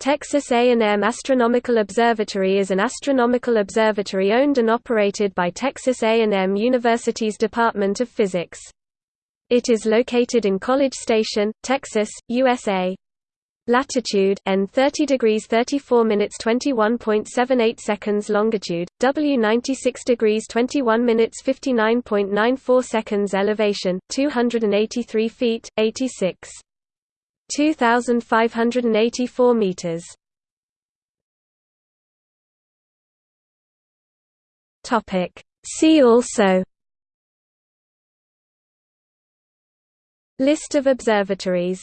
Texas A&M Astronomical Observatory is an astronomical observatory owned and operated by Texas A&M University's Department of Physics. It is located in College Station, Texas, USA. Latitude N 30 degrees 34 minutes 21.78 seconds longitude W 96 degrees 21 minutes 59.94 seconds elevation 283 feet 86 2584 meters. Topic. See also. List of observatories